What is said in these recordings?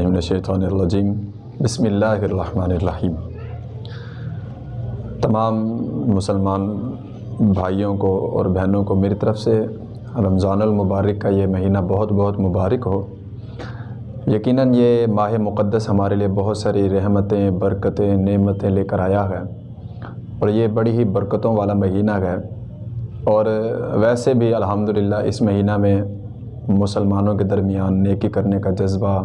من الشیطان الرجیم بسم اللہ الرحمن الرحیم۔ تمام مسلمان بھائیوں کو اور بہنوں کو میری طرف سے رمضان المبارک کا یہ مہینہ بہت بہت مبارک ہو۔ یقیناً یہ ماہ مقدس ہمارے لیے بہت ساری رحمتیں، برکتیں، نعمتیں لے کر آیا ہے اور یہ بڑی ہی برکتوں والا مہینہ ہے۔ اور ویسے بھی الحمدللہ اس مہینہ میں مسلمانوں کے درمیان نیکی کرنے کا جذبہ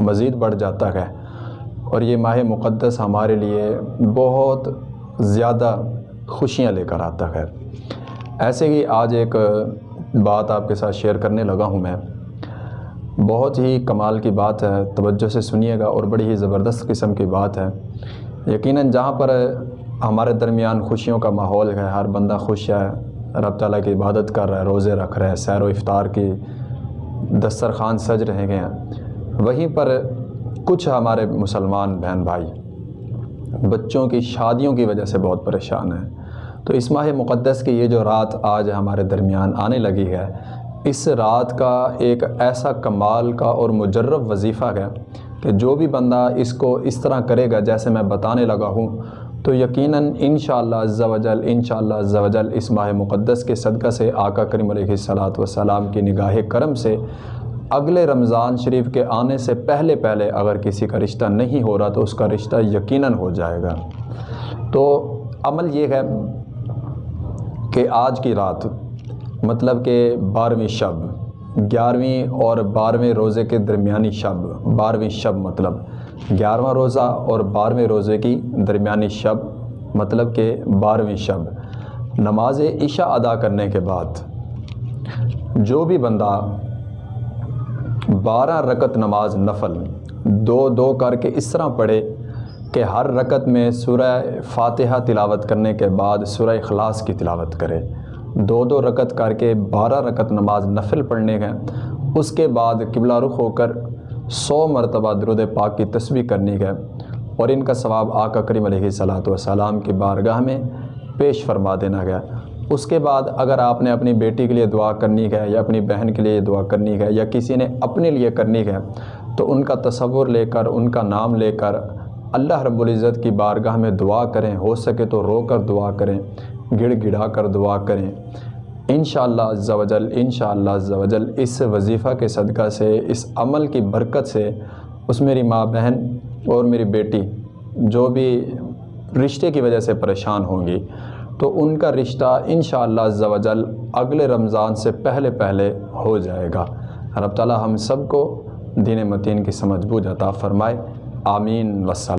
مزید بڑھ جاتا ہے اور یہ ماہ مقدس ہمارے لیے بہت زیادہ خوشیاں لے کر آتا ہے۔ ایسے ہی آج ایک بات آپ کے ساتھ شیئر کرنے لگا ہوں میں۔ بہت ہی کمال کی بات ہے، توجہ سے سنیے گا اور بڑی ہی زبردست قسم کی بات ہے۔ یقیناً جہاں پر ہمارے درمیان خوشیوں کا ماحول ہے، ہر بندہ خوش ہے، رب تعالیٰ کی عبادت کر رہا ہے، روزے رکھ رہا ہے، سیر و افطار کی دسترخوان سج رہے ہیں۔ وہیں پر کچھ ہمارے مسلمان بہن بھائی بچوں کی شادیوں کی وجہ سے بہت پریشان ہیں۔ تو اس ماہ مقدس کی یہ جو رات آج ہمارے درمیان آنے لگی ہے، اس رات کا ایک ایسا کمال کا اور مجرب وظیفہ ہے کہ جو بھی بندہ اس کو اس طرح کرے گا جیسے میں بتانے لگا ہوں، تو یقیناً انشاءاللہ عز و جل، انشاءاللہ عز و جل اس ماہ مقدس کے صدقہ سے آقا کریم علیہ الصلاۃ والسلام کی نگاہ کرم سے اگلے رمضان شریف کے آنے سے پہلے پہلے اگر کسی کا رشتہ نہیں ہو رہا تو اس کا رشتہ یقیناً ہو جائے گا۔ تو عمل یہ ہے کہ آج کی رات مطلب کہ بارہویں شب، گیارہویں اور بارہویں روزے کے درمیانی شب، بارہویں شب مطلب گیارہواں روزہ اور بارہویں روزے کی درمیانی شب مطلب کہ بارہویں شب۔ نماز عشاء ادا کرنے کے بعد جو بھی بندہ بارہ رکت نماز نفل۔ دو دو کر کے اس طرح پڑھے کہ ہر رکت میں سورہ فاتحہ تلاوت کرنے کے بعد سورہ اخلاص کی تلاوت کرے۔ دو دو رکت کر کے بارہ رکت نماز نفل پڑھنے گئے اس کے بعد قبلہ رخ ہو کر سو مرتبہ درود پاک کی تسبیح کرنی گئے اور ان کا ثواب آقا کریم علیہ صلاۃ والسلام کی بارگاہ میں پیش فرما دینا گیا۔ اس کے بعد اگر آپ نے اپنی بیٹی کے لیے دعا کرنی ہے یا اپنی بہن کے لیے دعا کرنی ہے یا کسی نے اپنے لیے کرنی ہے، تو ان کا تصور لے کر، ان کا نام لے کر اللہ رب العزت کی بارگاہ میں دعا کریں، ہو سکے تو رو کر دعا کریں، گڑ گڑا کر دعا کریں۔ انشاءاللہ عز و جل، انشاءاللہ عز و جل، اس وظیفہ کے صدقہ سے، اس عمل کی برکت سے اس میری ماں بہن اور میری بیٹی جو بھی رشتے کی وجہ سے پریشان ہوں گی تو ان کا رشتہ انشاءاللہ عز و جل اگلے رمضان سے پہلے پہلے ہو جائے گا۔ رب تعالی ہم سب کو دین متین کی سمجھ بوجھ عطا فرمائے۔ آمین۔ وسلم